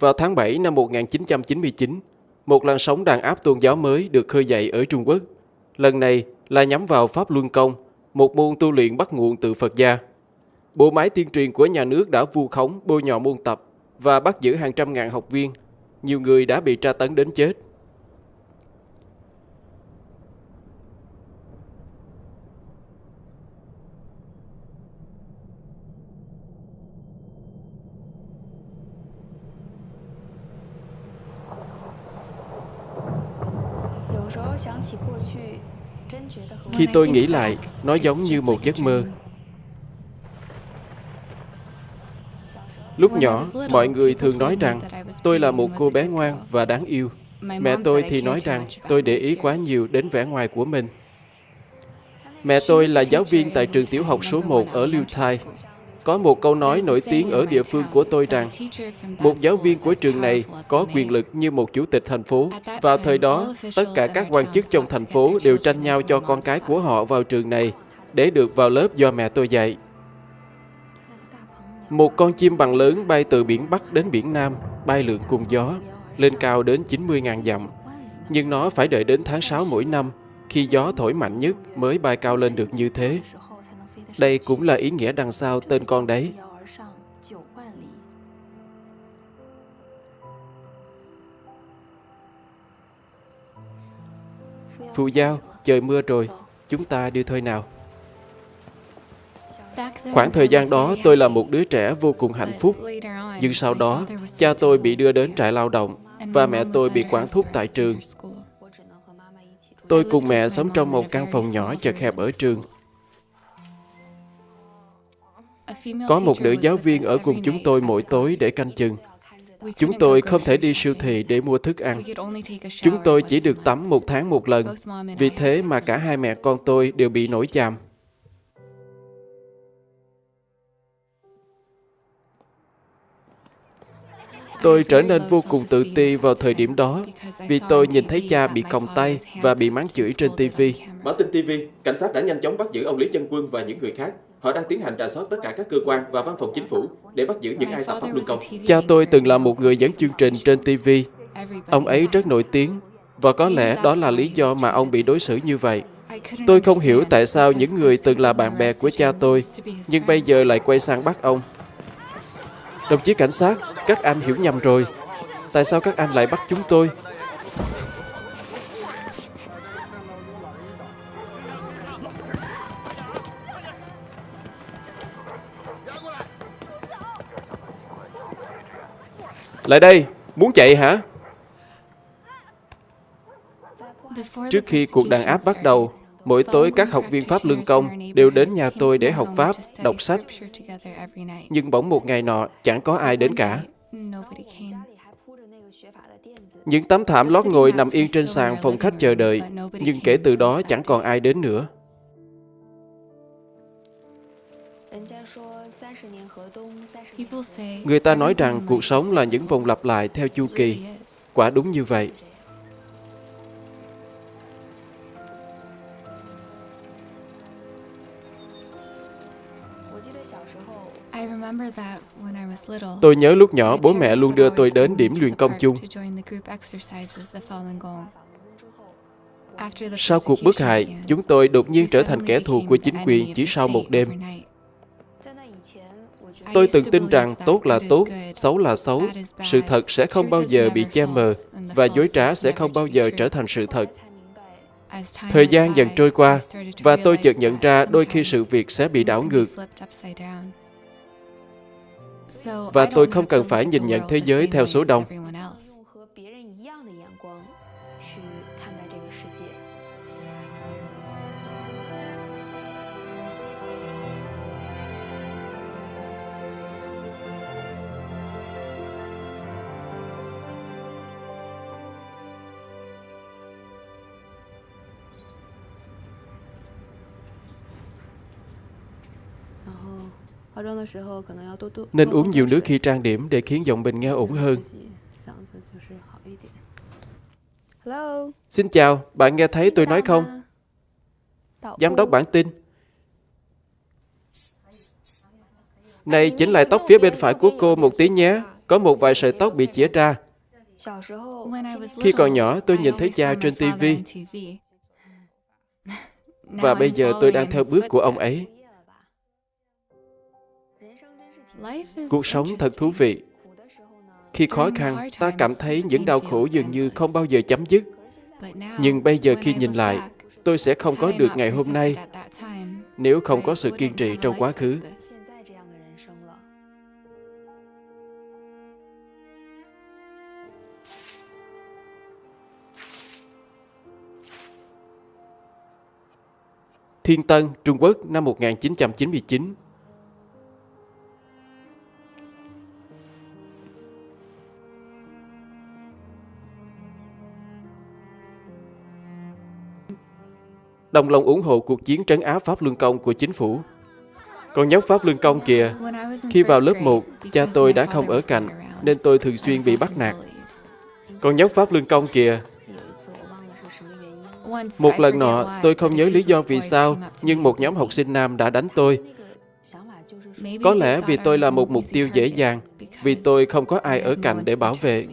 Vào tháng 7 năm 1999, một làn sóng đàn áp tôn giáo mới được khơi dậy ở Trung Quốc. Lần này là nhắm vào Pháp Luân Công, một môn tu luyện bắt nguồn từ Phật gia. Bộ máy tiên truyền của nhà nước đã vu khống bôi nhọ môn tập và bắt giữ hàng trăm ngàn học viên. Nhiều người đã bị tra tấn đến chết. Khi tôi nghĩ lại, nó giống như một giấc mơ. Lúc nhỏ, mọi người thường nói rằng tôi là một cô bé ngoan và đáng yêu. Mẹ tôi thì nói rằng tôi để ý quá nhiều đến vẻ ngoài của mình. Mẹ tôi là giáo viên tại trường tiểu học số 1 ở Liêu Thai. Có một câu nói nổi tiếng ở địa phương của tôi rằng một giáo viên của trường này có quyền lực như một chủ tịch thành phố. Vào thời đó, tất cả các quan chức trong thành phố đều tranh nhau cho con cái của họ vào trường này để được vào lớp do mẹ tôi dạy. Một con chim bằng lớn bay từ biển Bắc đến biển Nam, bay lượn cùng gió, lên cao đến 90.000 dặm. Nhưng nó phải đợi đến tháng 6 mỗi năm, khi gió thổi mạnh nhất mới bay cao lên được như thế. Đây cũng là ý nghĩa đằng sau tên con đấy. Phụ Giao, trời mưa rồi, chúng ta đi thôi nào. Khoảng thời gian đó, tôi là một đứa trẻ vô cùng hạnh phúc. Nhưng sau đó, cha tôi bị đưa đến trại lao động và mẹ tôi bị quản thúc tại trường. Tôi cùng mẹ sống trong một căn phòng nhỏ chật hẹp ở trường. Có một nữ giáo viên ở cùng chúng tôi mỗi tối để canh chừng. Chúng tôi không thể đi siêu thị để mua thức ăn. Chúng tôi chỉ được tắm một tháng một lần. Vì thế mà cả hai mẹ con tôi đều bị nổi chàm. Tôi trở nên vô cùng tự ti vào thời điểm đó vì tôi nhìn thấy cha bị còng tay và bị mắng chửi trên TV. Bản tin TV, cảnh sát đã nhanh chóng bắt giữ ông Lý Chân Quân và những người khác. Họ đang tiến hành rà soát tất cả các cơ quan và văn phòng chính phủ để bắt giữ những ai phạm pháp luân công. Cha tôi từng là một người dẫn chương trình trên TV. Ông ấy rất nổi tiếng và có lẽ đó là lý do mà ông bị đối xử như vậy. Tôi không hiểu tại sao những người từng là bạn bè của cha tôi nhưng bây giờ lại quay sang bắt ông. Đồng chí cảnh sát, các anh hiểu nhầm rồi. Tại sao các anh lại bắt chúng tôi? Lại đây, muốn chạy hả? Trước khi cuộc đàn áp bắt đầu, mỗi tối các học viên Pháp lương công đều đến nhà tôi để học Pháp, đọc sách. Nhưng bỗng một ngày nọ, chẳng có ai đến cả. Những tấm thảm lót ngồi nằm yên trên sàn phòng khách chờ đợi, nhưng kể từ đó chẳng còn ai đến nữa. Người ta nói rằng cuộc sống là những vòng lặp lại theo chu kỳ. Quả đúng như vậy. Tôi nhớ lúc nhỏ bố mẹ luôn đưa tôi đến điểm luyện công chung. Sau cuộc bức hại, chúng tôi đột nhiên trở thành kẻ thù của chính quyền chỉ sau một đêm. Tôi từng tin rằng tốt là tốt, xấu là xấu. Sự thật sẽ không bao giờ bị che mờ và dối trá sẽ không bao giờ trở thành sự thật. Thời gian dần trôi qua và tôi chợt nhận ra đôi khi sự việc sẽ bị đảo ngược. Và tôi không cần phải nhìn nhận thế giới theo số đông. Nên uống nhiều nước khi trang điểm để khiến giọng mình nghe ổn hơn. Hello. Xin chào, bạn nghe thấy tôi nói không? Giám đốc bản tin. Này, chỉnh lại tóc phía bên phải của cô một tí nhé. Có một vài sợi tóc bị chĩa ra. Khi còn nhỏ, tôi nhìn thấy cha trên TV. Và bây giờ tôi đang theo bước của ông ấy. Cuộc sống thật thú vị. Khi khó khăn, ta cảm thấy những đau khổ dường như không bao giờ chấm dứt. Nhưng bây giờ khi nhìn lại, tôi sẽ không có được ngày hôm nay nếu không có sự kiên trì trong quá khứ. Thiên Tân, Trung Quốc năm 1999 đồng lòng ủng hộ cuộc chiến trấn áp Pháp Luân Công của chính phủ. Còn nhóc Pháp Luân Công kìa, khi vào lớp 1, cha tôi đã không ở cạnh, nên tôi thường xuyên bị bắt nạt. Còn nhóc Pháp Luân Công kìa, một lần nọ, tôi không nhớ lý do vì sao, nhưng một nhóm học sinh nam đã đánh tôi. Có lẽ vì tôi là một mục tiêu dễ dàng, vì tôi không có ai ở cạnh để bảo vệ.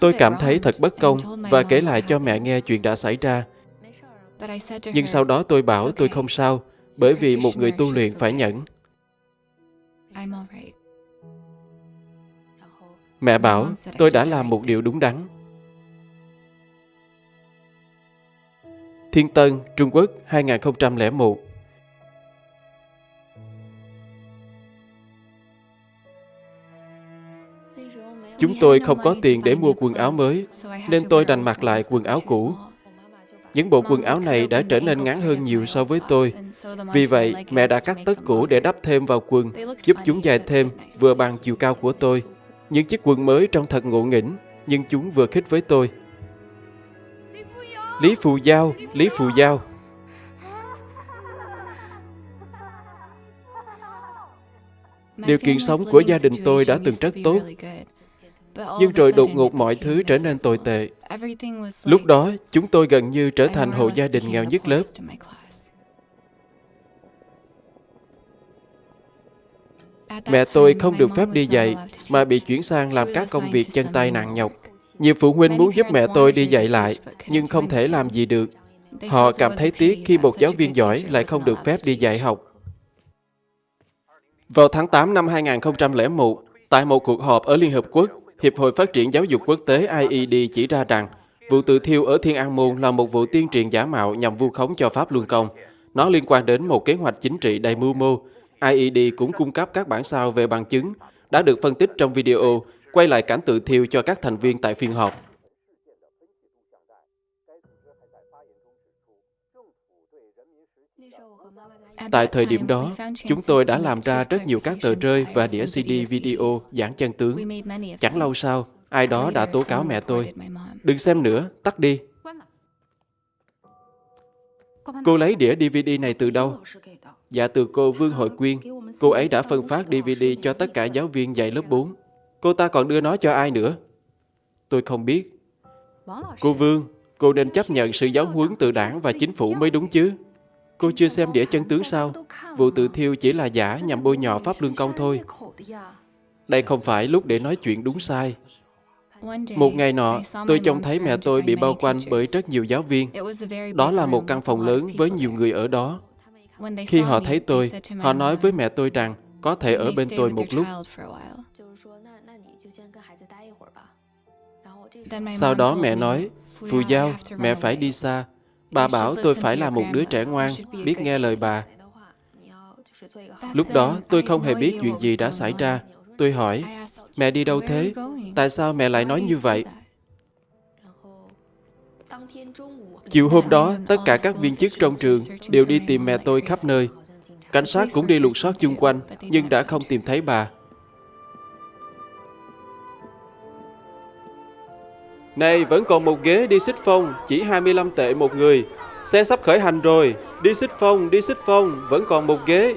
Tôi cảm thấy thật bất công và kể lại cho mẹ nghe chuyện đã xảy ra. Nhưng sau đó tôi bảo tôi không sao, bởi vì một người tu luyện phải nhẫn. Mẹ bảo tôi đã làm một điều đúng đắn. Thiên Tân, Trung Quốc 2001 Chúng tôi không có tiền để mua quần áo mới, nên tôi đành mặc lại quần áo cũ. Những bộ quần áo này đã trở nên ngắn hơn nhiều so với tôi. Vì vậy, mẹ đã cắt tất cũ để đắp thêm vào quần, giúp chúng dài thêm, vừa bằng chiều cao của tôi. Những chiếc quần mới trông thật ngộ nghĩnh, nhưng chúng vừa khích với tôi. Lý Phù Giao, Lý Phù Giao. Điều kiện sống của gia đình tôi đã từng rất tốt, nhưng rồi đột ngột mọi thứ trở nên tồi tệ. Lúc đó, chúng tôi gần như trở thành hộ gia đình nghèo nhất lớp. Mẹ tôi không được phép đi dạy, mà bị chuyển sang làm các công việc chân tay nặng nhọc. Nhiều phụ huynh muốn giúp mẹ tôi đi dạy lại, nhưng không thể làm gì được. Họ cảm thấy tiếc khi một giáo viên giỏi lại không được phép đi dạy học. Vào tháng 8 năm 2001, tại một cuộc họp ở Liên Hợp Quốc, Hiệp hội Phát triển Giáo dục Quốc tế IED chỉ ra rằng vụ tự thiêu ở Thiên An Môn là một vụ tiên truyền giả mạo nhằm vu khống cho Pháp Luân Công. Nó liên quan đến một kế hoạch chính trị đầy mưu mô. IED cũng cung cấp các bản sao về bằng chứng đã được phân tích trong video, quay lại cảnh tự thiêu cho các thành viên tại phiên họp. Tại thời điểm đó, chúng tôi đã làm ra rất nhiều các tờ rơi và đĩa CD video giảng chân tướng. Chẳng lâu sau, ai đó đã tố cáo mẹ tôi. Đừng xem nữa, tắt đi. Cô lấy đĩa DVD này từ đâu? Dạ từ cô Vương Hội Quyên. Cô ấy đã phân phát DVD cho tất cả giáo viên dạy lớp 4. Cô ta còn đưa nó cho ai nữa? Tôi không biết. Cô Vương, cô nên chấp nhận sự giáo huấn từ đảng và chính phủ mới đúng chứ? Cô chưa xem đĩa chân tướng sao? Vụ tự thiêu chỉ là giả nhằm bôi nhọ Pháp Luân Công thôi. Đây không phải lúc để nói chuyện đúng sai. Một ngày nọ, tôi trông thấy mẹ tôi bị bao quanh bởi rất nhiều giáo viên. Đó là một căn phòng lớn với nhiều người ở đó. Khi họ thấy tôi, họ nói với mẹ tôi rằng có thể ở bên tôi một lúc. Sau đó mẹ nói, Phù Giao, mẹ phải đi xa, Bà bảo tôi phải là một đứa trẻ ngoan, biết nghe lời bà. Lúc đó, tôi không hề biết chuyện gì đã xảy ra. Tôi hỏi, mẹ đi đâu thế? Tại sao mẹ lại nói như vậy? Chiều hôm đó, tất cả các viên chức trong trường đều đi tìm mẹ tôi khắp nơi. Cảnh sát cũng đi lục soát chung quanh, nhưng đã không tìm thấy bà. Này, vẫn còn một ghế đi xích phong, chỉ 25 tệ một người. Xe sắp khởi hành rồi, đi xích phong, đi xích phong, vẫn còn một ghế.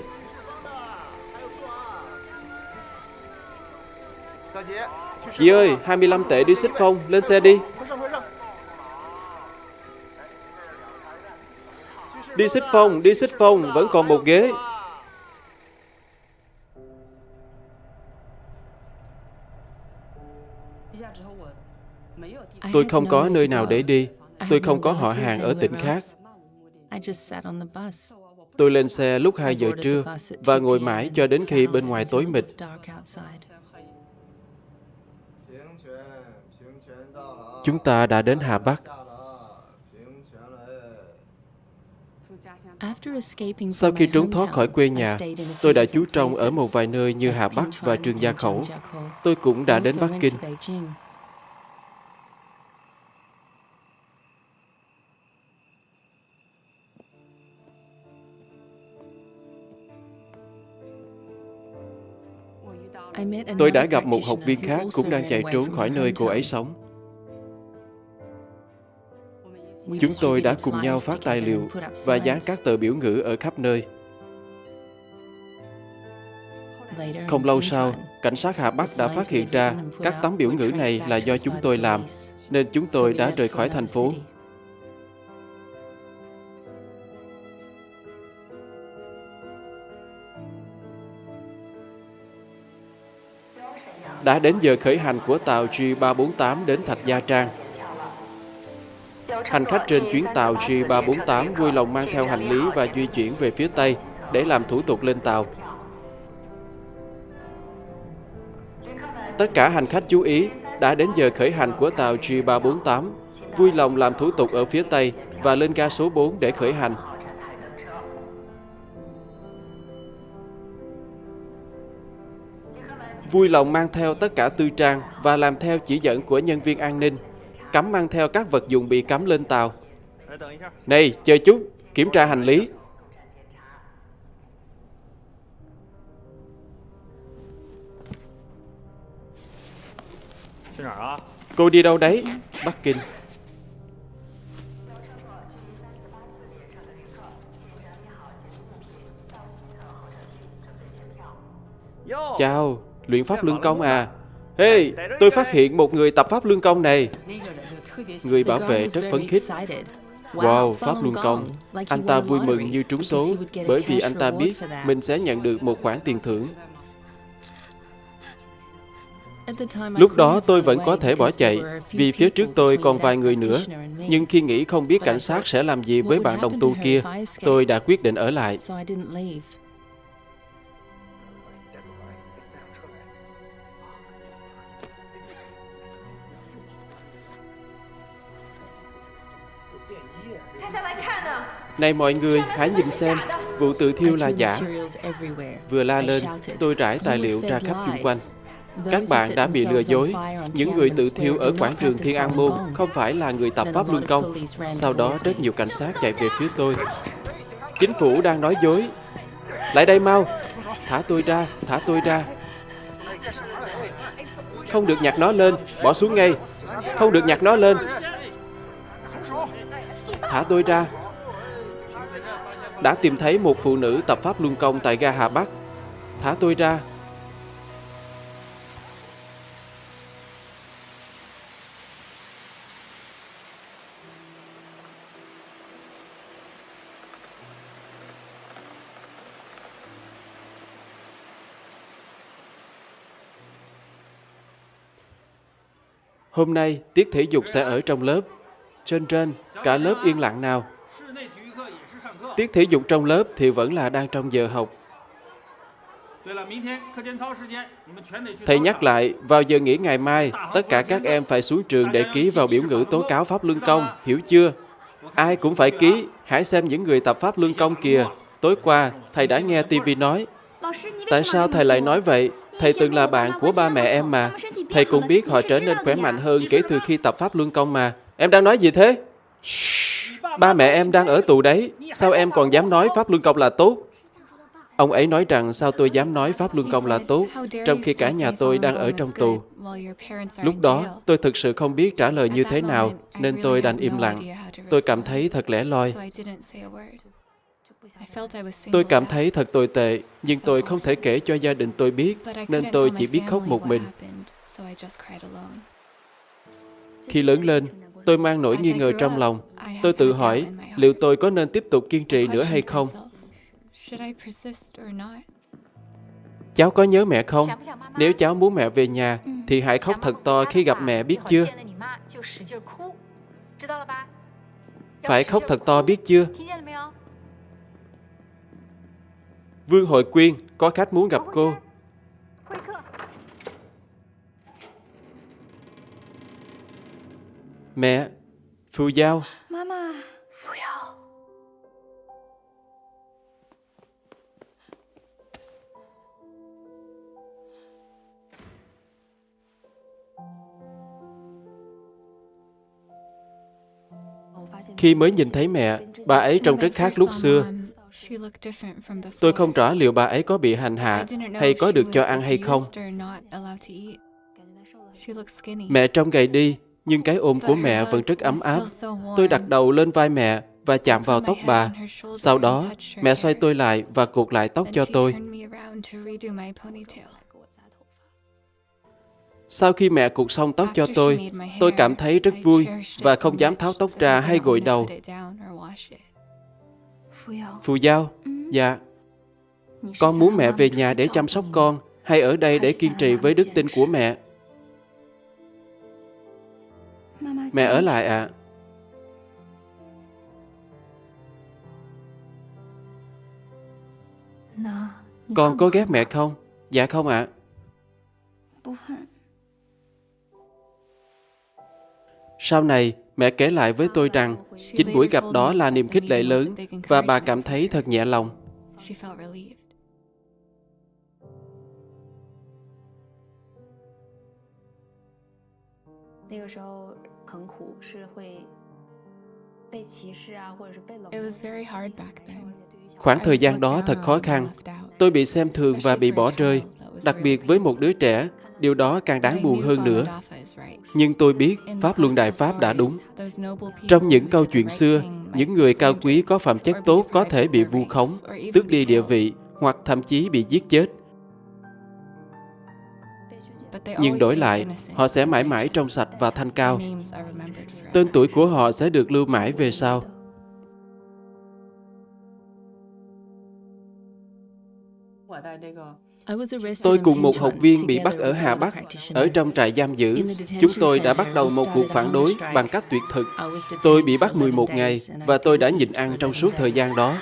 Chị ơi, 25 tệ đi xích phong, lên xe đi. Đi xích phong, đi xích phong, vẫn còn một ghế. Tôi không có nơi nào để đi. Tôi không có họ hàng ở tỉnh khác. Tôi lên xe lúc 2 giờ trưa và ngồi mãi cho đến khi bên ngoài tối mịt. Chúng ta đã đến Hà Bắc. Sau khi trốn thoát khỏi quê nhà, tôi đã trú trong ở một vài nơi như Hà Bắc và Trường Gia Khẩu. Tôi cũng đã đến Bắc Kinh. Tôi đã gặp một học viên khác cũng đang chạy trốn khỏi nơi cô ấy sống. Chúng tôi đã cùng nhau phát tài liệu và dán các tờ biểu ngữ ở khắp nơi. Không lâu sau, cảnh sát Hà Bắc đã phát hiện ra các tấm biểu ngữ này là do chúng tôi làm, nên chúng tôi đã rời khỏi thành phố. Đã đến giờ khởi hành của tàu G348 đến Thạch Gia Trang. Hành khách trên chuyến tàu G348 vui lòng mang theo hành lý và di chuyển về phía Tây để làm thủ tục lên tàu. Tất cả hành khách chú ý, đã đến giờ khởi hành của tàu G348, vui lòng làm thủ tục ở phía Tây và lên ga số 4 để khởi hành. Vui lòng mang theo tất cả tư trang và làm theo chỉ dẫn của nhân viên an ninh cấm mang theo các vật dụng bị cấm lên tàu. Này, chờ chút, kiểm tra hành lý. Cô đi đâu đấy? Bắc Kinh. Chào, luyện pháp lương công à? Hey, tôi phát hiện một người tập pháp lương công này. Người bảo vệ rất phấn khích. Wow, Pháp Luân Công. Anh ta vui mừng như trúng số bởi vì anh ta biết mình sẽ nhận được một khoản tiền thưởng. Lúc đó tôi vẫn có thể bỏ chạy vì phía trước tôi còn vài người nữa. Nhưng khi nghĩ không biết cảnh sát sẽ làm gì với bạn đồng tu kia, tôi đã quyết định ở lại. Này mọi người, hãy nhìn xem, vụ tự thiêu là giả. Vừa la lên, tôi rải tài liệu ra khắp chung quanh. Các bạn đã bị lừa dối. Những người tự thiêu ở quảng trường Thiên An Môn không phải là người tập pháp luân công. Sau đó rất nhiều cảnh sát chạy về phía tôi. Chính phủ đang nói dối. Lại đây mau. Thả tôi ra, thả tôi ra. Không được nhặt nó lên, bỏ xuống ngay. Không được nhặt nó lên. Thả tôi ra, đã tìm thấy một phụ nữ tập pháp luân công tại ga Hà Bắc. Thả tôi ra. Hôm nay, tiết thể dục sẽ ở trong lớp. Trên trên, cả lớp yên lặng nào. Tiết thể dục trong lớp thì vẫn là đang trong giờ học. Thầy nhắc lại, vào giờ nghỉ ngày mai, tất cả các em phải xuống trường để ký vào biểu ngữ tố cáo Pháp Luân Công, hiểu chưa? Ai cũng phải ký, hãy xem những người tập Pháp Luân Công kìa. Tối qua, thầy đã nghe TV nói. Tại sao thầy lại nói vậy? Thầy từng là bạn của ba mẹ em mà. Thầy cũng biết họ trở nên khỏe mạnh hơn kể từ khi tập Pháp Luân Công mà. Em đang nói gì thế? Ba mẹ em đang ở tù đấy, sao em còn dám nói Pháp Luân Công là tốt? Ông ấy nói rằng sao tôi dám nói Pháp Luân Công là tốt, trong khi cả nhà tôi đang ở trong tù. Lúc đó, tôi thực sự không biết trả lời như thế nào, nên tôi đành im lặng. Tôi cảm thấy thật lẻ loi. Tôi cảm thấy thật tồi tệ, nhưng tôi không thể kể cho gia đình tôi biết, nên tôi chỉ biết khóc một mình. Khi lớn lên, tôi mang nỗi nghi ngờ trong lòng. Tôi tự hỏi liệu tôi có nên tiếp tục kiên trì nữa hay không? Cháu có nhớ mẹ không? Nếu cháu muốn mẹ về nhà, thì hãy khóc thật to khi gặp mẹ biết chưa? Phải khóc thật to biết chưa? Vương Hội Quyên, có khách muốn gặp cô. Mẹ, phù Giao. Mama. Phù Giao. Khi mới nhìn thấy mẹ, bà ấy trông rất khác lúc xưa. Tôi không rõ liệu bà ấy có bị hành hạ hay có được cho ăn hay không. Mẹ trông gầy đi, nhưng cái ôm của mẹ vẫn rất ấm áp. Tôi đặt đầu lên vai mẹ và chạm vào tóc bà. Sau đó, mẹ xoay tôi lại và cột lại tóc cho tôi. Sau khi mẹ cột xong tóc cho tôi, tôi cảm thấy rất vui và không dám tháo tóc ra hay gội đầu. Phù Giao, dạ, con muốn mẹ về nhà để chăm sóc con hay ở đây để kiên trì với đức tin của mẹ? Mẹ ở lại ạ. Con có ghét mẹ không? Dạ không ạ. Sau này, mẹ kể lại với tôi rằng chính buổi gặp đó là niềm khích lệ lớn và bà cảm thấy thật nhẹ lòng. Khoảng thời gian đó thật khó khăn. Tôi bị xem thường và bị bỏ rơi, đặc biệt với một đứa trẻ. Điều đó càng đáng buồn hơn nữa. Nhưng tôi biết Pháp Luân Đại Pháp đã đúng. Trong những câu chuyện xưa, những người cao quý có phẩm chất tốt có thể bị vu khống, tước đi địa vị hoặc thậm chí bị giết chết. Nhưng đổi lại, họ sẽ mãi mãi trong sạch và thanh cao. Tên tuổi của họ sẽ được lưu mãi về sau. Tôi cùng một học viên bị bắt ở Hà Bắc, ở trong trại giam giữ. Chúng tôi đã bắt đầu một cuộc phản đối bằng cách tuyệt thực. Tôi bị bắt 11 ngày và tôi đã nhịn ăn trong suốt thời gian đó.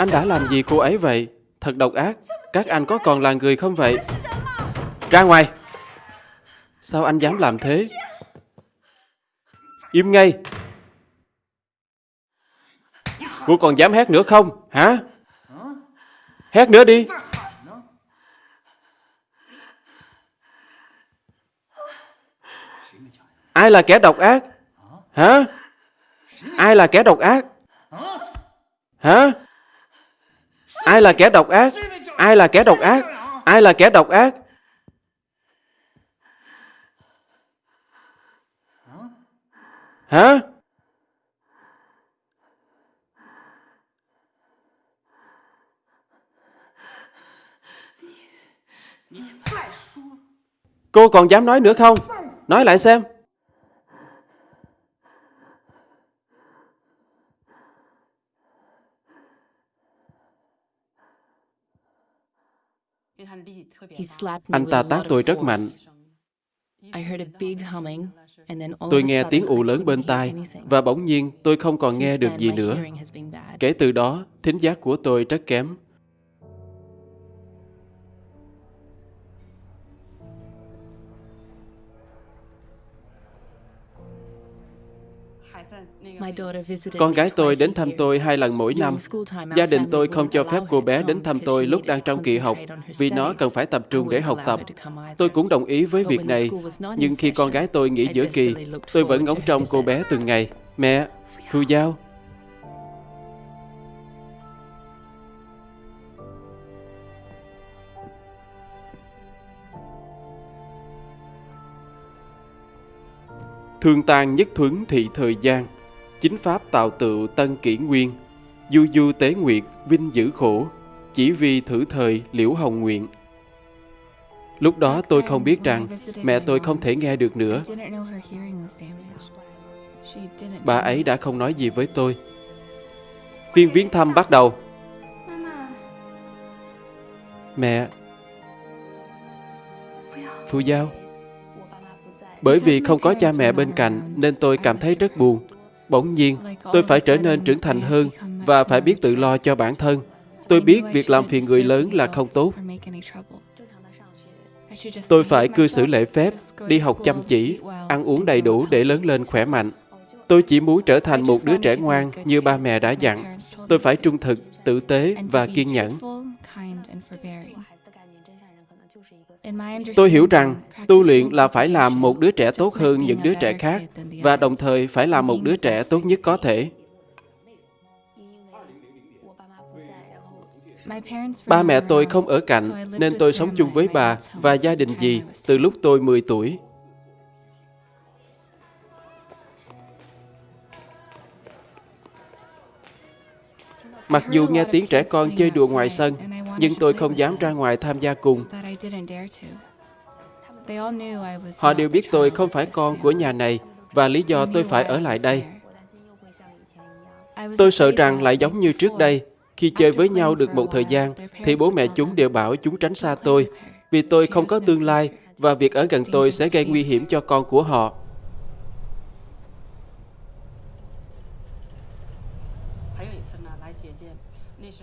Anh đã làm gì cô ấy vậy? Thật độc ác. Các anh có còn là người không vậy? Ra ngoài! Sao anh dám làm thế? Im ngay! Cô còn dám hét nữa không? Hả? Hét nữa đi! Ai là kẻ độc ác? Hả? Ai là kẻ độc ác? Hả? Ai là kẻ độc ác? Ai là kẻ độc ác? Ai là kẻ độc ác? Hả? Cô còn dám nói nữa không? Nói lại xem. Anh ta tát tôi rất mạnh. Tôi nghe tiếng ù lớn bên tai và bỗng nhiên tôi không còn nghe được gì nữa. Kể từ đó, thính giác của tôi rất kém. Con gái tôi đến thăm tôi hai lần mỗi năm. Gia đình tôi không cho phép cô bé đến thăm tôi lúc đang trong kỳ học. vì nó cần phải tập trung để học tập. Tôi cũng đồng ý với việc này, nhưng khi con gái tôi nghỉ giữa kỳ, tôi vẫn ngóng trông cô bé từng ngày. Mẹ, Phu Giao, Thương tan nhất thuấn thị thời gian, chính pháp tạo tự tân kỷ nguyên, du du tế nguyệt vinh giữ khổ, chỉ vì thử thời liễu hồng nguyện. Lúc đó tôi không biết rằng mẹ tôi không thể nghe được nữa. Bà ấy đã không nói gì với tôi. Phiên viếng thăm bắt đầu. Mẹ. Phu Giao. Bởi vì không có cha mẹ bên cạnh nên tôi cảm thấy rất buồn. Bỗng nhiên, tôi phải trở nên trưởng thành hơn và phải biết tự lo cho bản thân. Tôi biết việc làm phiền người lớn là không tốt. Tôi phải cư xử lễ phép, đi học chăm chỉ, ăn uống đầy đủ để lớn lên khỏe mạnh. Tôi chỉ muốn trở thành một đứa trẻ ngoan như ba mẹ đã dặn. Tôi phải trung thực, tử tế và kiên nhẫn. Tôi hiểu rằng tu luyện là phải làm một đứa trẻ tốt hơn những đứa trẻ khác và đồng thời phải làm một đứa trẻ tốt nhất có thể. Ba mẹ tôi không ở cạnh nên tôi sống chung với bà và gia đình dì từ lúc tôi 10 tuổi. Mặc dù nghe tiếng trẻ con chơi đùa ngoài sân, nhưng tôi không dám ra ngoài tham gia cùng. Họ đều biết tôi không phải con của nhà này và lý do tôi phải ở lại đây. Tôi sợ rằng lại giống như trước đây, khi chơi với nhau được một thời gian, thì bố mẹ chúng đều bảo chúng tránh xa tôi, vì tôi không có tương lai và việc ở gần tôi sẽ gây nguy hiểm cho con của họ.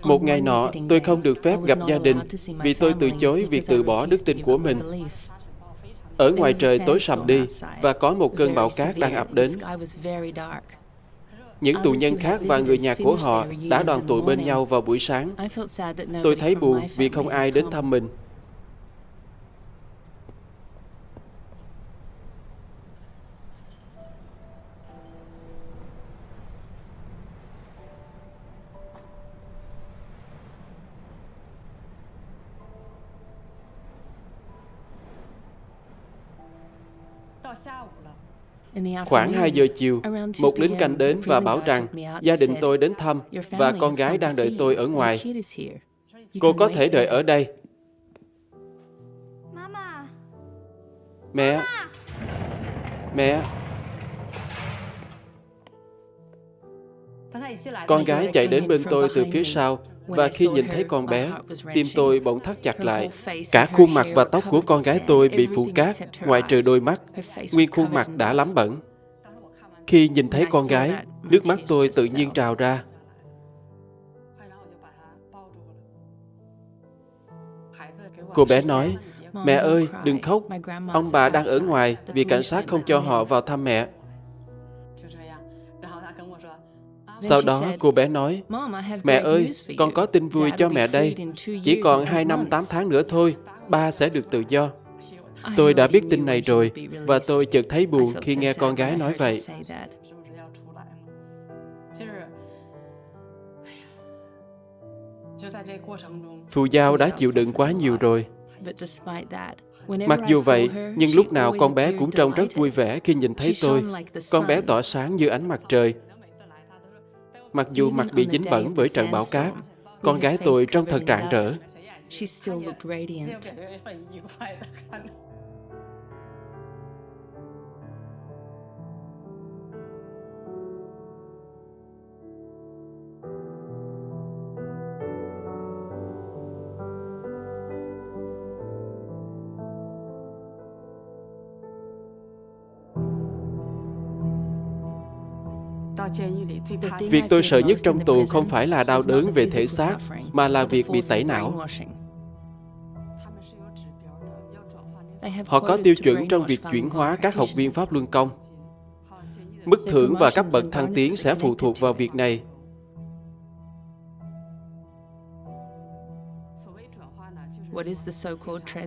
Một ngày nọ, tôi không được phép gặp gia đình vì tôi từ chối việc từ bỏ đức tin của mình. Ở ngoài trời tối sầm đi và có một cơn bão cát đang ập đến. Những tù nhân khác và người nhà của họ đã đoàn tụ bên nhau vào buổi sáng. Tôi thấy buồn vì không ai đến thăm mình. Khoảng 2 giờ chiều, một lính canh đến và bảo rằng gia đình tôi đến thăm và con gái đang đợi tôi ở ngoài. Cô có thể đợi ở đây. Mẹ! Mẹ! Con gái chạy đến bên tôi từ phía sau và khi nhìn thấy con bé, tim tôi bỗng thắt chặt lại. Cả khuôn mặt và tóc của con gái tôi bị phủ cát, ngoại trừ đôi mắt. Nguyên khuôn mặt đã lắm bẩn. Khi nhìn thấy con gái, nước mắt tôi tự nhiên trào ra. Cô bé nói, Mẹ ơi, đừng khóc. Ông bà đang ở ngoài vì cảnh sát không cho họ vào thăm mẹ. Sau đó cô bé nói, Mẹ ơi, con có tin vui cho mẹ đây. Chỉ còn 2 năm 8 tháng nữa thôi, ba sẽ được tự do. Tôi đã biết tin này rồi và tôi chợt thấy buồn khi nghe con gái nói vậy. Phù Giao đã chịu đựng quá nhiều rồi. Mặc dù vậy, nhưng lúc nào con bé cũng trông rất vui vẻ khi nhìn thấy tôi. Con bé tỏa sáng như ánh mặt trời Mặc dù mặt bị dính bẩn bởi trận bão cát, con gái tôi trông thật rạng rỡ. Việc tôi sợ nhất trong tù không phải là đau đớn về thể xác, mà là việc bị tẩy não. Họ có tiêu chuẩn trong việc chuyển hóa các học viên Pháp Luân Công. Mức thưởng và các bậc thăng tiến sẽ phụ thuộc vào việc này.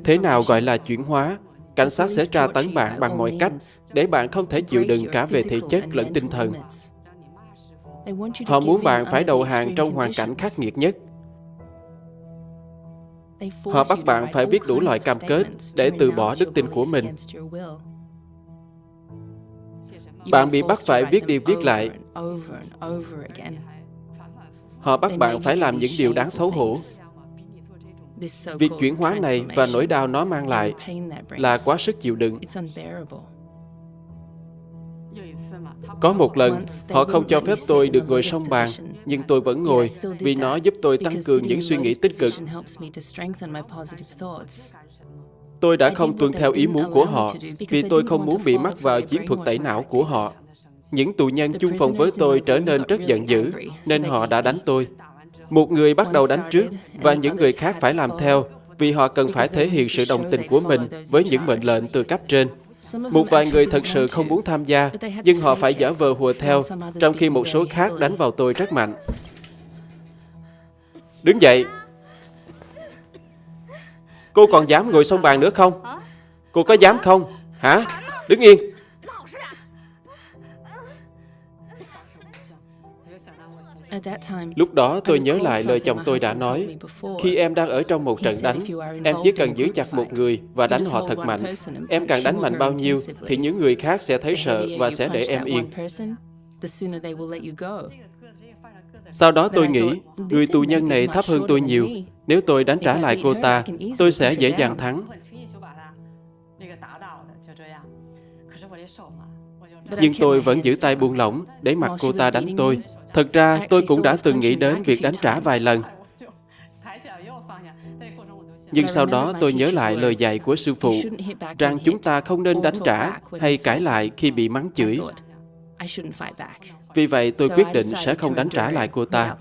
Thế nào gọi là chuyển hóa? Cảnh sát sẽ tra tấn bạn bằng mọi cách để bạn không thể chịu đựng cả về thể chất lẫn tinh thần. Họ muốn bạn phải đầu hàng trong hoàn cảnh khắc nghiệt nhất. Họ bắt bạn phải viết đủ loại cam kết để từ bỏ đức tin của mình. Bạn bị bắt phải viết đi viết lại. Họ bắt bạn phải làm những điều đáng xấu hổ. Việc chuyển hóa này và nỗi đau nó mang lại là quá sức chịu đựng. Có một lần, họ không cho phép tôi được ngồi song bàn, nhưng tôi vẫn ngồi vì nó giúp tôi tăng cường những suy nghĩ tích cực. Tôi đã không tuân theo ý muốn của họ vì tôi không muốn bị mắc vào chiến thuật tẩy não của họ. Những tù nhân chung phòng với tôi trở nên rất giận dữ, nên họ đã đánh tôi. Một người bắt đầu đánh trước và những người khác phải làm theo vì họ cần phải thể hiện sự đồng tình của mình với những mệnh lệnh từ cấp trên. Một vài người thật sự không muốn tham gia, nhưng họ phải giả vờ hùa theo, trong khi một số khác đánh vào tôi rất mạnh. Đứng dậy! Cô còn dám ngồi xong bàn nữa không? Cô có dám không? Hả? Đứng yên! Lúc đó tôi nhớ lại lời chồng tôi đã nói, khi em đang ở trong một trận đánh, em chỉ cần giữ chặt một người và đánh họ thật mạnh. Em càng đánh mạnh bao nhiêu thì những người khác sẽ thấy sợ và sẽ để em yên. Sau đó tôi nghĩ, người tù nhân này thấp hơn tôi nhiều. Nếu tôi đánh trả lại cô ta, tôi sẽ dễ dàng thắng. Nhưng tôi vẫn giữ tay buông lỏng để mặc cô ta đánh tôi. Thật ra, tôi cũng đã từng nghĩ đến việc đánh trả vài lần. Nhưng sau đó tôi nhớ lại lời dạy của sư phụ rằng chúng ta không nên đánh trả hay cãi lại khi bị mắng chửi. Vì vậy tôi quyết định sẽ không đánh trả lại cô ta.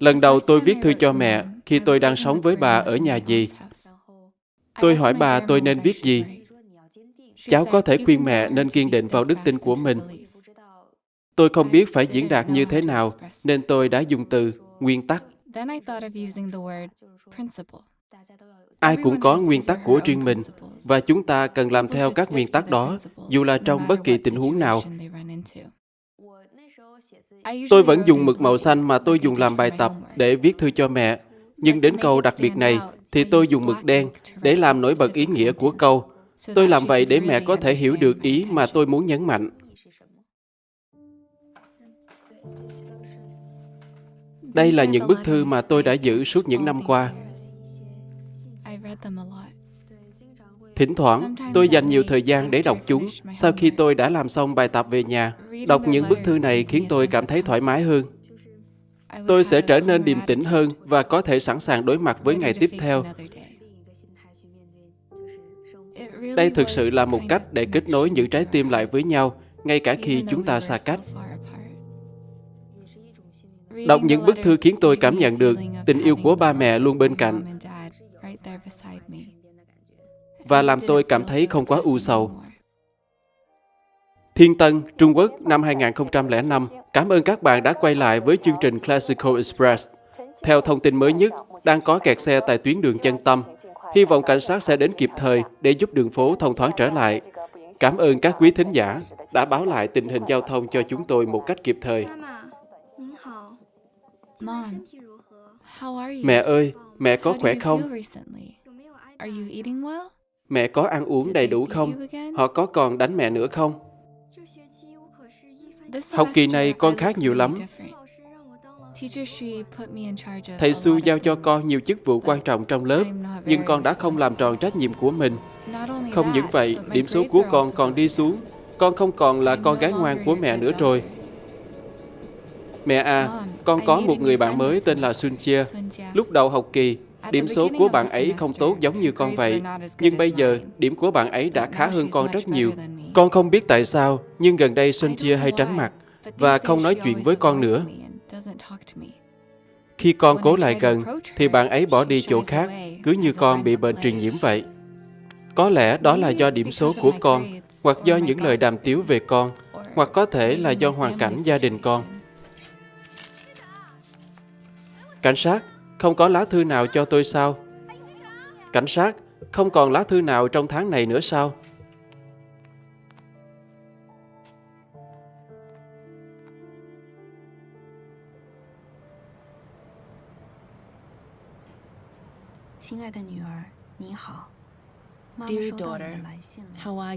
Lần đầu tôi viết thư cho mẹ khi tôi đang sống với bà ở nhà dì. Tôi hỏi bà tôi nên viết gì. Cháu có thể khuyên mẹ nên kiên định vào đức tin của mình. Tôi không biết phải diễn đạt như thế nào, nên tôi đã dùng từ nguyên tắc. Ai cũng có nguyên tắc của riêng mình, và chúng ta cần làm theo các nguyên tắc đó, dù là trong bất kỳ tình huống nào. Tôi vẫn dùng mực màu xanh mà tôi dùng làm bài tập để viết thư cho mẹ. Nhưng đến câu đặc biệt này thì tôi dùng mực đen để làm nổi bật ý nghĩa của câu. Tôi làm vậy để mẹ có thể hiểu được ý mà tôi muốn nhấn mạnh. Đây là những bức thư mà tôi đã giữ suốt những năm qua. Thỉnh thoảng, tôi dành nhiều thời gian để đọc chúng sau khi tôi đã làm xong bài tập về nhà. Đọc những bức thư này khiến tôi cảm thấy thoải mái hơn. Tôi sẽ trở nên điềm tĩnh hơn và có thể sẵn sàng đối mặt với ngày tiếp theo. Đây thực sự là một cách để kết nối những trái tim lại với nhau, ngay cả khi chúng ta xa cách. Đọc những bức thư khiến tôi cảm nhận được tình yêu của ba mẹ luôn bên cạnh và làm tôi cảm thấy không quá u sầu. Thiên Tân, Trung Quốc năm 2005. Cảm ơn các bạn đã quay lại với chương trình Classical Express. Theo thông tin mới nhất, đang có kẹt xe tại tuyến đường chân tâm. Hy vọng cảnh sát sẽ đến kịp thời để giúp đường phố thông thoáng trở lại. Cảm ơn các quý thính giả đã báo lại tình hình giao thông cho chúng tôi một cách kịp thời. Mẹ ơi, mẹ có khỏe không? Mẹ có ăn uống đầy đủ không? Họ có còn đánh mẹ nữa không? Học kỳ này con khác nhiều lắm. Thầy Su giao cho con nhiều chức vụ quan trọng trong lớp, nhưng con đã không làm tròn trách nhiệm của mình. Không những vậy, điểm số của con còn đi xuống. Con không còn là con gái ngoan của mẹ nữa rồi. Mẹ à, con có một người bạn mới tên là Sun Chia. Lúc đầu học kỳ, Điểm số của bạn ấy không tốt giống như con vậy, nhưng bây giờ điểm của bạn ấy đã khá hơn con rất nhiều. Con không biết tại sao, nhưng gần đây Sun Chia hay tránh mặt và không nói chuyện với con nữa. Khi con cố lại gần, thì bạn ấy bỏ đi chỗ khác, cứ như con bị bệnh truyền nhiễm vậy. Có lẽ đó là do điểm số của con, hoặc do những lời đàm tiếu về con, hoặc có thể là do hoàn cảnh gia đình con. Cảnh sát, không có lá thư nào cho tôi sao? Cảnh sát, không còn lá thư nào trong tháng này nữa sao?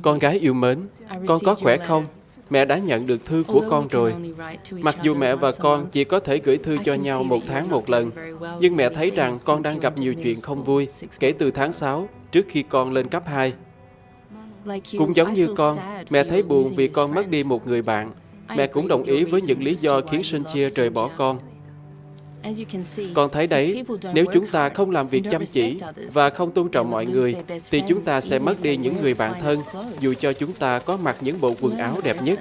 Con gái yêu mến, con có khỏe không? Mẹ đã nhận được thư của con rồi. Mặc dù mẹ và con chỉ có thể gửi thư cho nhau một tháng một lần, nhưng mẹ thấy rằng con đang gặp nhiều chuyện không vui kể từ tháng 6, trước khi con lên cấp 2. Cũng giống như con, mẹ thấy buồn vì con mất đi một người bạn. Mẹ cũng đồng ý với những lý do khiến Sun Chia rời bỏ con. Con thấy đấy, nếu chúng ta không làm việc chăm chỉ và không tôn trọng mọi người, thì chúng ta sẽ mất đi những người bạn thân, dù cho chúng ta có mặc những bộ quần áo đẹp nhất.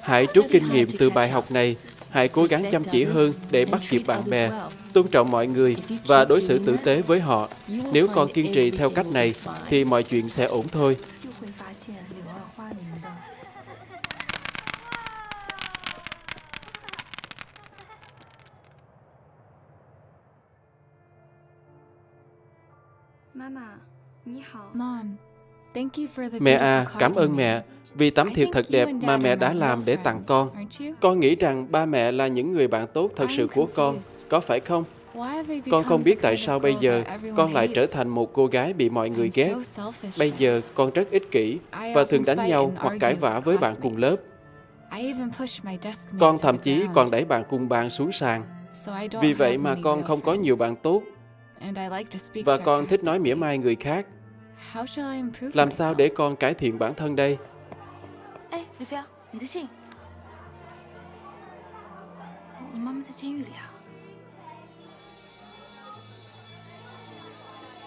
Hãy rút kinh nghiệm từ bài học này, hãy cố gắng chăm chỉ hơn để bắt kịp bạn bè, tôn trọng mọi người và đối xử tử tế với họ. Nếu con kiên trì theo cách này, thì mọi chuyện sẽ ổn thôi. Mẹ à, cảm ơn mẹ vì tấm thiệp thật đẹp mà mẹ đã làm để tặng con. Con nghĩ rằng ba mẹ là những người bạn tốt thật sự của con, có phải không? Con không biết tại sao bây giờ con lại trở thành một cô gái bị mọi người ghét. Bây giờ con rất ích kỷ và thường đánh nhau hoặc cãi vã với bạn cùng lớp. Con thậm chí còn đẩy bạn cùng bàn xuống sàn. Vì vậy mà con không có nhiều bạn tốt và con thích nói mỉa mai người khác. Làm sao để con cải thiện bản thân đây?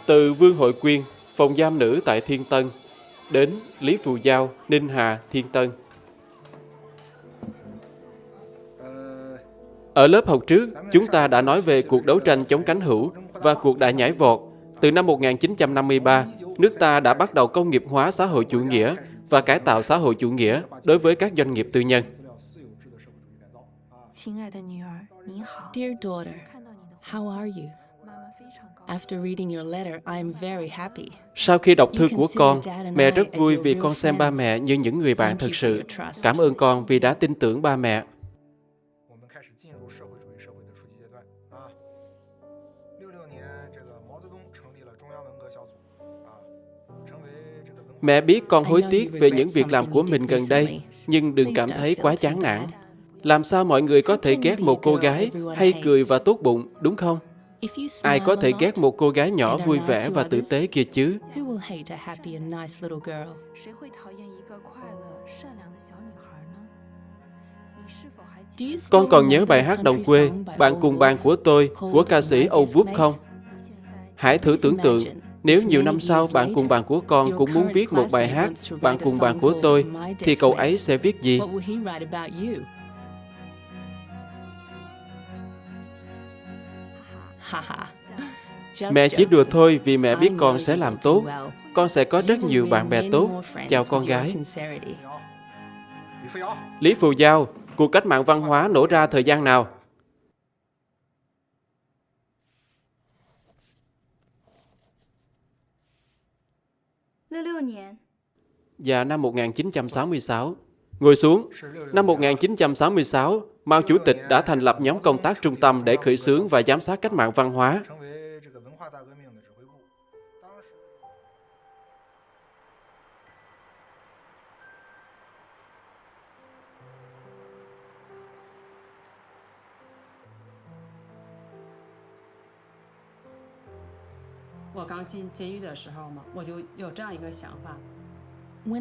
Từ Vương Hội Quyên, phòng giam nữ tại Thiên Tân, đến Lý Phù Giao, Ninh Hà, Thiên Tân. Ở lớp học trước, chúng ta đã nói về cuộc đấu tranh chống cánh hữu và cuộc đại nhảy vọt. Từ năm 1953, nước ta đã bắt đầu công nghiệp hóa xã hội chủ nghĩa và cải tạo xã hội chủ nghĩa đối với các doanh nghiệp tư nhân. Dear daughter, how are you? After reading your letter, I am very happy. Sau khi đọc thư của con, mẹ rất vui vì con xem ba mẹ như những người bạn thật sự. Cảm ơn con vì đã tin tưởng ba mẹ. Mẹ biết con hối tiếc về những việc làm của mình gần đây, nhưng đừng cảm thấy quá chán nản. Làm sao mọi người có thể ghét một cô gái hay cười và tốt bụng, đúng không? Ai có thể ghét một cô gái nhỏ vui vẻ và tử tế kia chứ? Con còn nhớ bài hát đồng quê, bạn cùng bàn của tôi, của ca sĩ Âu Búp không? Hãy thử tưởng tượng, nếu nhiều năm sau bạn cùng bạn của con cũng muốn viết một bài hát, bạn cùng bạn của tôi, thì cậu ấy sẽ viết gì? Mẹ chỉ đùa thôi vì mẹ biết con sẽ làm tốt. Con sẽ có rất nhiều bạn bè tốt. Chào con gái. Lý Phù Giao, cuộc cách mạng văn hóa nổ ra thời gian nào? Và năm 1966. Ngồi xuống. Năm 1966, Mao Chủ tịch đã thành lập nhóm công tác trung tâm để khởi xướng và giám sát cách mạng văn hóa.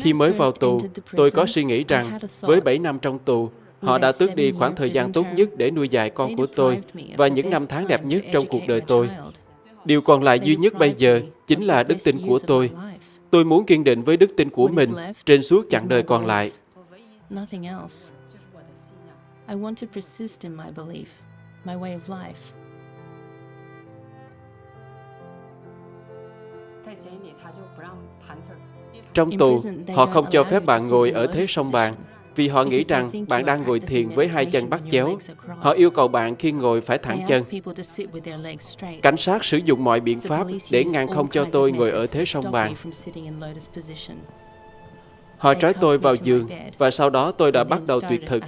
Khi mới vào tù, tôi có suy nghĩ rằng với 7 năm trong tù, họ đã tước đi khoảng thời gian tốt nhất để nuôi dạy con của tôi và những năm tháng đẹp nhất trong cuộc đời tôi. Điều còn lại duy nhất bây giờ chính là đức tin của tôi. Tôi muốn kiên định với đức tin của mình trên suốt chặng đời còn lại. Nothing else. I want to persist in my belief, my way of life. Trong tù, họ không cho phép bạn ngồi ở thế song bàn vì họ nghĩ rằng bạn đang ngồi thiền với hai chân bắt chéo. Họ yêu cầu bạn khi ngồi phải thẳng chân. Cảnh sát sử dụng mọi biện pháp để ngăn không cho tôi ngồi ở thế song bàn. Họ trói tôi vào giường và sau đó tôi đã bắt đầu tuyệt thực.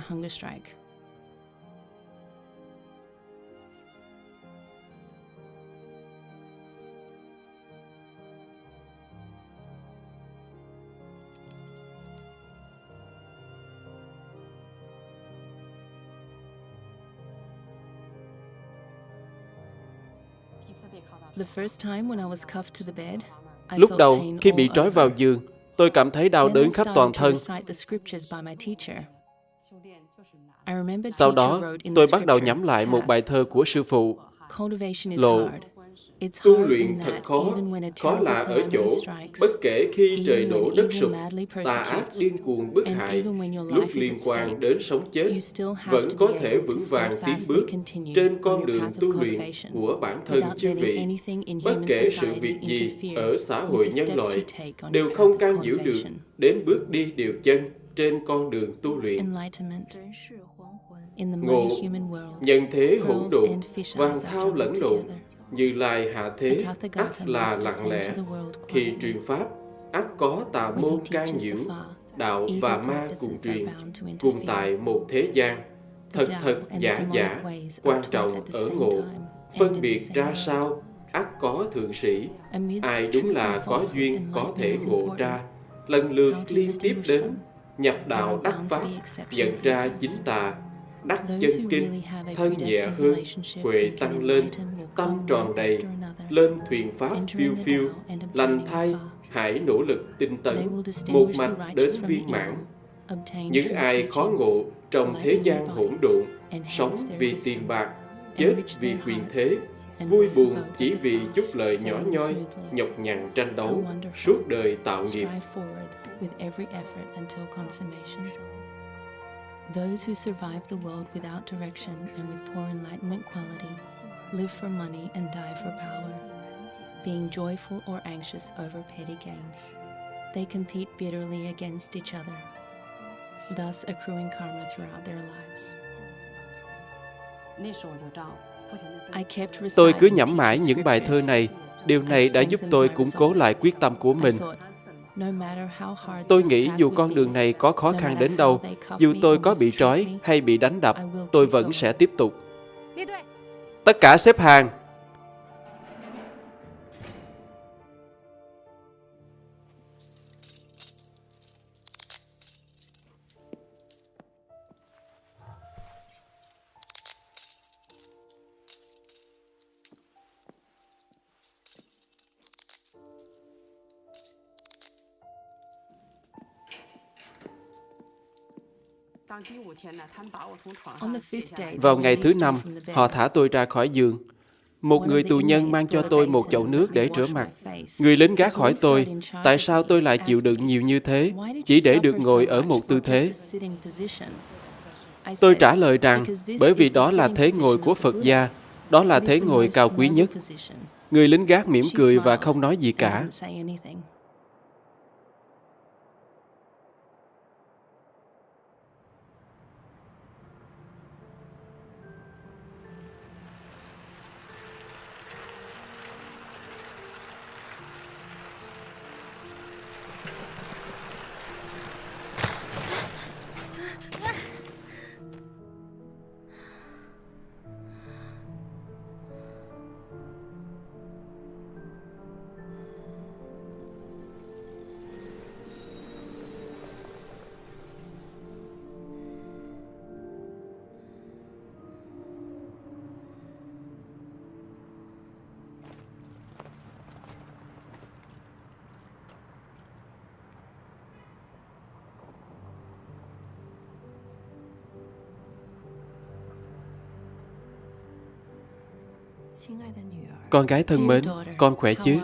Lúc đầu, khi bị trói vào giường, tôi cảm thấy đau đớn khắp toàn thân. Sau đó, tôi bắt đầu nhắm lại một bài thơ của sư phụ. Lộ, tu luyện thật khó, khó là ở chỗ, bất kể khi trời đổ đất sụp, tà ác điên cuồng bức hại, lúc liên quan đến sống chết, vẫn có thể vững vàng tiến bước trên con đường tu luyện của bản thân chứ vị. Bất kể sự việc gì ở xã hội nhân loại, đều không can nhiễu được đến bước đi điều chân trên con đường tu luyện. Ngộ, nhân thế hỗn độn, vàng thao lẫn lộn, như Lai hạ thế, ắt là lặng lẽ. Khi truyền Pháp, ắt có tà môn can nhiễu, đạo và ma cùng truyền, cùng tại một thế gian. Thật thật giả giả, quan trọng ở ngộ, phân biệt ra sao, ắt có thượng sĩ. Ai đúng là có duyên có thể ngộ ra, lần lượt liên tiếp đến, nhập đạo đắc pháp, nhận ra chính tà, đắc chân kinh, thân nhẹ hơn, huệ tăng lên, tâm tròn đầy, lên thuyền pháp phiêu phiêu, lành thay, hãy nỗ lực tinh tấn, một mạch đến viên mãn. Những ai khó ngộ trong thế gian hỗn độn, sống vì tiền bạc, chết vì quyền thế, vui buồn chỉ vì chút lợi nhỏ nhoi, nhọc nhằn tranh đấu, suốt đời tạo nghiệp. Those who survive the world without direction and with poor enlightenment quality live for money and die for power, being joyful or anxious over petty gains. They compete bitterly against each other, thus accruing karma throughout their lives. Tôi cứ nhẩm mãi những bài thơ này. Điều này đã giúp tôi củng cố lại quyết tâm của mình. Tôi nghĩ dù con đường này có khó khăn đến đâu, dù tôi có bị trói hay bị đánh đập, tôi vẫn sẽ tiếp tục. Tất cả xếp hàng. Vào ngày thứ năm, họ thả tôi ra khỏi giường. Một người tù nhân mang cho tôi một chậu nước để rửa mặt. Người lính gác hỏi tôi, tại sao tôi lại chịu đựng nhiều như thế, chỉ để được ngồi ở một tư thế. Tôi trả lời rằng, bởi vì đó là thế ngồi của Phật gia, đó là thế ngồi cao quý nhất. Người lính gác mỉm cười và không nói gì cả. Con gái thân mến, con khỏe chứ?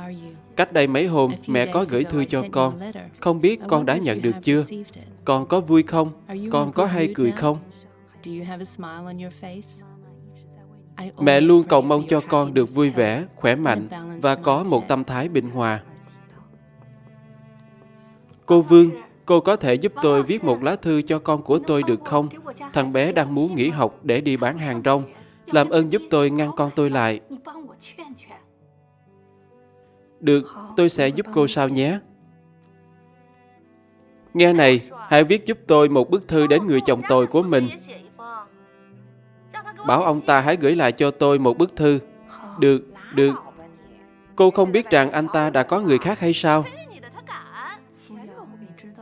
Cách đây mấy hôm, mẹ có gửi thư cho con. Không biết con đã nhận được chưa? Con có vui không? Con có hay cười không? Mẹ luôn cầu mong cho con được vui vẻ, khỏe mạnh và có một tâm thái bình hòa. Cô Vương, cô có thể giúp tôi viết một lá thư cho con của tôi được không? Thằng bé đang muốn nghỉ học để đi bán hàng rong làm ơn giúp tôi ngăn con tôi lại. Được, tôi sẽ giúp cô sao nhé. Nghe này, hãy viết giúp tôi một bức thư đến người chồng tồi của mình. Bảo ông ta hãy gửi lại cho tôi một bức thư. Được, được. Cô không biết rằng anh ta đã có người khác hay sao?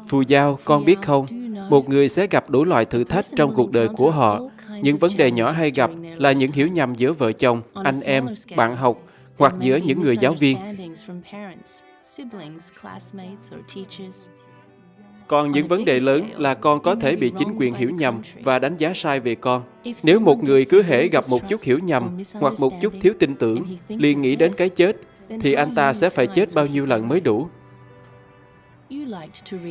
Phù Giao, con biết không, một người sẽ gặp đủ loại thử thách trong cuộc đời của họ. Những vấn đề nhỏ hay gặp là những hiểu nhầm giữa vợ chồng, anh em, bạn học hoặc giữa những người giáo viên. Còn những vấn đề lớn là con có thể bị chính quyền hiểu nhầm và đánh giá sai về con. Nếu một người cứ hễ gặp một chút hiểu nhầm hoặc một chút thiếu tin tưởng, liền nghĩ đến cái chết, thì anh ta sẽ phải chết bao nhiêu lần mới đủ.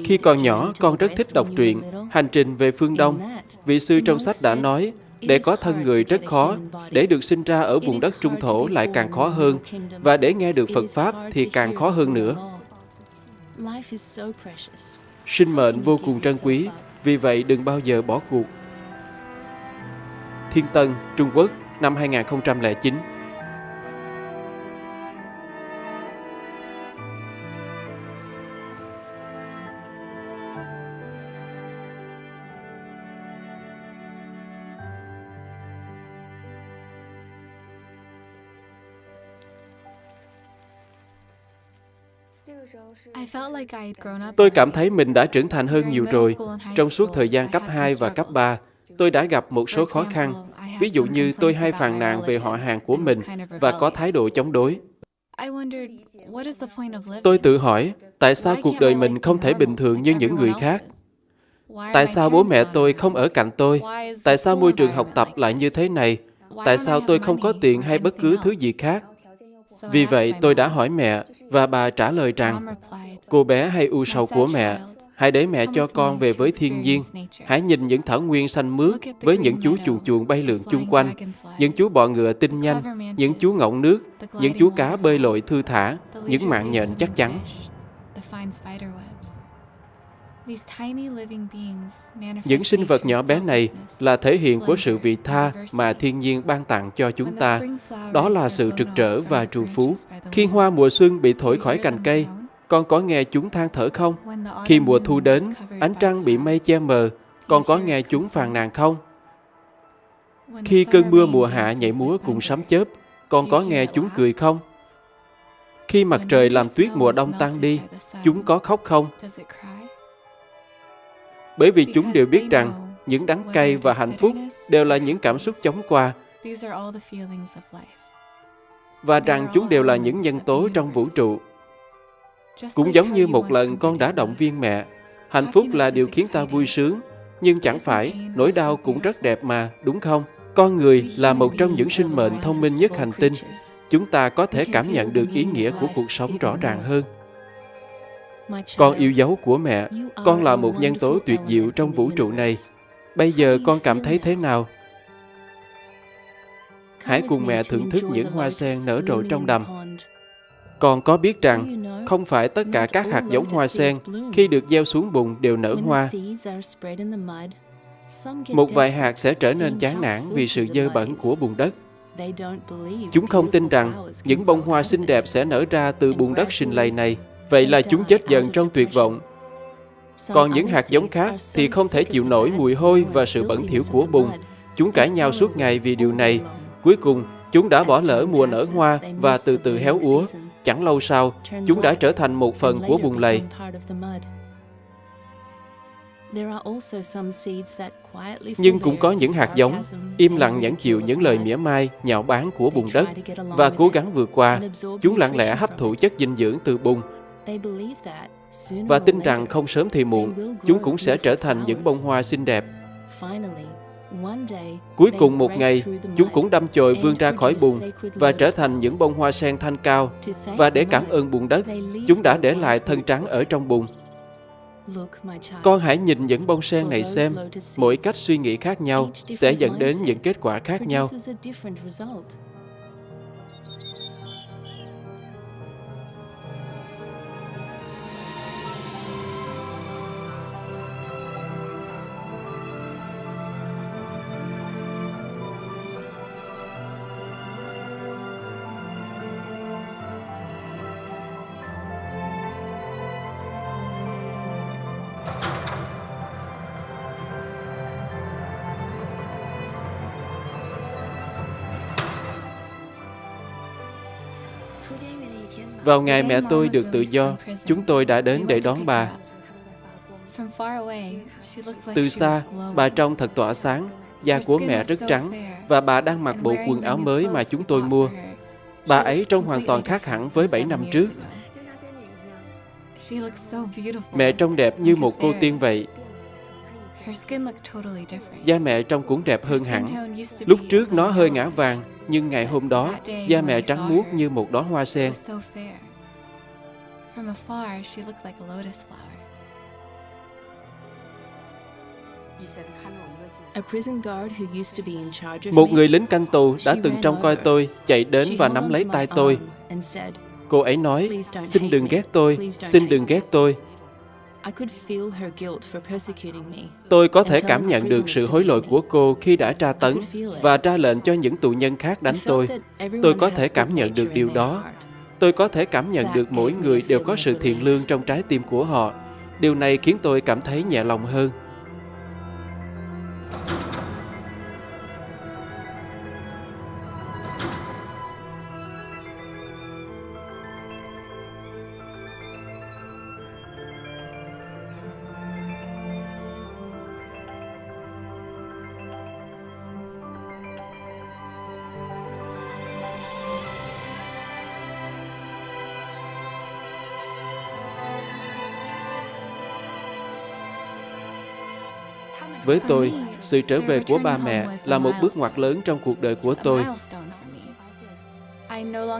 Khi còn nhỏ, con rất thích đọc truyện Hành trình về phương Đông. Vị sư trong sách đã nói, để có thân người rất khó, để được sinh ra ở vùng đất trung thổ lại càng khó hơn, và để nghe được Phật Pháp thì càng khó hơn nữa. Sinh mệnh vô cùng trân quý, vì vậy đừng bao giờ bỏ cuộc. Thiên Tân, Trung Quốc, năm 2009 Tôi cảm thấy mình đã trưởng thành hơn nhiều rồi. Trong suốt thời gian cấp 2 và cấp 3, tôi đã gặp một số khó khăn. Ví dụ như tôi hay phàn nàn về họ hàng của mình và có thái độ chống đối. Tôi tự hỏi, tại sao cuộc đời mình không thể bình thường như những người khác? Tại sao bố mẹ tôi không ở cạnh tôi? Tại sao môi trường học tập lại như thế này? Tại sao tôi không có tiền hay bất cứ thứ gì khác? Vì vậy, tôi đã hỏi mẹ và bà trả lời rằng, cô bé hay u sầu của mẹ, hãy để mẹ cho con về với thiên nhiên. Hãy nhìn những thảo nguyên xanh mướt với những chú chuồn chuồn bay lượn chung quanh, những chú bọ ngựa tinh nhanh, những chú ngỗng nước, những chú cá bơi lội thư thả, những mạng nhện chắc chắn. Những sinh vật nhỏ bé này là thể hiện của sự vị tha mà thiên nhiên ban tặng cho chúng ta. Đó là sự trực trở và trù phú. Khi hoa mùa xuân bị thổi khỏi cành cây, con có nghe chúng than thở không? Khi mùa thu đến, ánh trăng bị mây che mờ, con có nghe chúng phàn nàn không? Khi cơn mưa mùa hạ nhảy múa cùng sấm chớp, con có nghe chúng cười không? Khi mặt trời làm tuyết mùa đông tan đi, chúng có khóc không? Bởi vì chúng đều biết rằng những đắng cay và hạnh phúc đều là những cảm xúc chóng qua và rằng chúng đều là những nhân tố trong vũ trụ. Cũng giống như một lần con đã động viên mẹ, hạnh phúc là điều khiến ta vui sướng, nhưng chẳng phải nỗi đau cũng rất đẹp mà, đúng không? Con người là một trong những sinh mệnh thông minh nhất hành tinh. Chúng ta có thể cảm nhận được ý nghĩa của cuộc sống rõ ràng hơn. Con yêu dấu của mẹ, con là một nhân tố tuyệt diệu trong vũ trụ này. Bây giờ con cảm thấy thế nào? Hãy cùng mẹ thưởng thức những hoa sen nở rộ trong đầm. Con có biết rằng không phải tất cả các hạt giống hoa sen khi được gieo xuống bùn đều nở hoa. Một vài hạt sẽ trở nên chán nản vì sự dơ bẩn của bùn đất. Chúng không tin rằng những bông hoa xinh đẹp sẽ nở ra từ bùn đất sinh lầy này. Vậy là chúng chết dần trong tuyệt vọng. Còn những hạt giống khác thì không thể chịu nổi mùi hôi và sự bẩn thỉu của bùn. Chúng cãi nhau suốt ngày vì điều này. Cuối cùng, chúng đã bỏ lỡ mùa nở hoa và từ từ héo úa. Chẳng lâu sau, chúng đã trở thành một phần của bùn lầy. Nhưng cũng có những hạt giống im lặng nhẫn chịu những lời mỉa mai, nhạo báng của bùn đất và cố gắng vượt qua. Chúng lặng lẽ hấp thụ chất dinh dưỡng từ bùn và tin rằng không sớm thì muộn, chúng cũng sẽ trở thành những bông hoa xinh đẹp. Cuối cùng một ngày, chúng cũng đâm chồi vươn ra khỏi bùn và trở thành những bông hoa sen thanh cao. Và để cảm ơn bùn đất, chúng đã để lại thân trắng ở trong bùn. Con hãy nhìn những bông sen này xem, mỗi cách suy nghĩ khác nhau sẽ dẫn đến những kết quả khác nhau. Vào ngày mẹ tôi được tự do, chúng tôi đã đến để đón bà. Từ xa, bà trông thật tỏa sáng, da của mẹ rất trắng và bà đang mặc bộ quần áo mới mà chúng tôi mua. Bà ấy trông hoàn toàn khác hẳn với 7 năm trước. Mẹ trông đẹp như một cô tiên vậy. Da mẹ trông cũng đẹp hơn hẳn. Lúc trước nó hơi ngã vàng, nhưng ngày hôm đó, da mẹ trắng muốt như một đóa hoa sen. Một người lính canh tù đã từng trông coi tôi, chạy đến và nắm lấy tay tôi. Cô ấy nói, xin đừng ghét tôi, xin đừng ghét tôi. Tôi có thể cảm nhận được sự hối lỗi của cô khi đã tra tấn và ra lệnh cho những tù nhân khác đánh tôi. Tôi có thể cảm nhận được điều đó. Tôi có thể cảm nhận được mỗi người đều có sự thiện lương trong trái tim của họ. Điều này khiến tôi cảm thấy nhẹ lòng hơn. Với tôi, sự trở về của ba mẹ là một bước ngoặt lớn trong cuộc đời của tôi.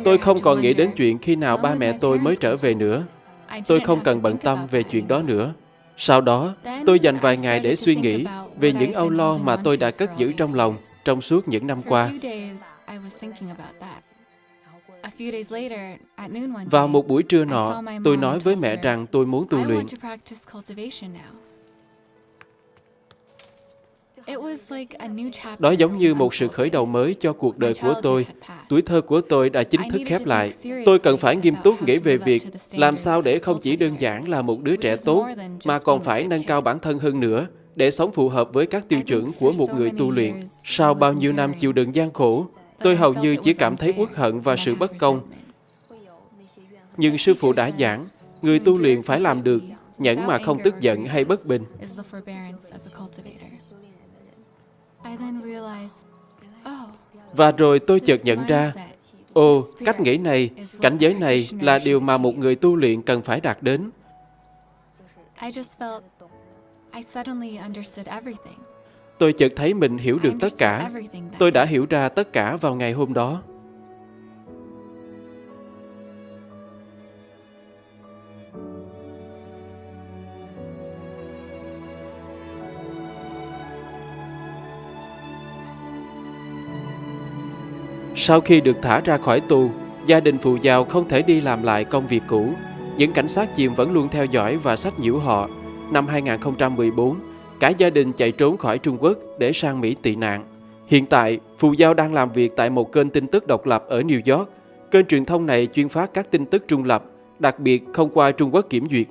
Tôi không còn nghĩ đến chuyện khi nào ba mẹ tôi mới trở về nữa. Tôi không cần bận tâm về chuyện đó nữa. Sau đó, tôi dành vài ngày để suy nghĩ về những âu lo mà tôi đã cất giữ trong lòng trong suốt những năm qua. Vào một buổi trưa nọ, tôi nói với mẹ rằng tôi muốn tu luyện. Đó giống như một sự khởi đầu mới cho cuộc đời của tôi. Tuổi thơ của tôi đã chính thức khép lại. Tôi cần phải nghiêm túc nghĩ về việc làm sao để không chỉ đơn giản là một đứa trẻ tốt, mà còn phải nâng cao bản thân hơn nữa, để sống phù hợp với các tiêu chuẩn của một người tu luyện. Sau bao nhiêu năm chịu đựng gian khổ, tôi hầu như chỉ cảm thấy uất hận và sự bất công. Nhưng sư phụ đã giảng, người tu luyện phải làm được, nhẫn mà không tức giận hay bất bình. Oh, Và rồi tôi chợt nhận ra, ồ, cách nghĩ này, cảnh giới này là điều mà một người tu luyện cần phải đạt đến. Tôi chợt thấy mình hiểu được tất cả. Tôi đã hiểu ra tất cả vào ngày hôm đó. Sau khi được thả ra khỏi tù, gia đình phù giàu không thể đi làm lại công việc cũ. Những cảnh sát chìm vẫn luôn theo dõi và sách nhiễu họ. Năm 2014, cả gia đình chạy trốn khỏi Trung Quốc để sang Mỹ tị nạn. Hiện tại, Phù Giao đang làm việc tại một kênh tin tức độc lập ở New York. Kênh truyền thông này chuyên phát các tin tức trung lập, đặc biệt không qua Trung Quốc kiểm duyệt.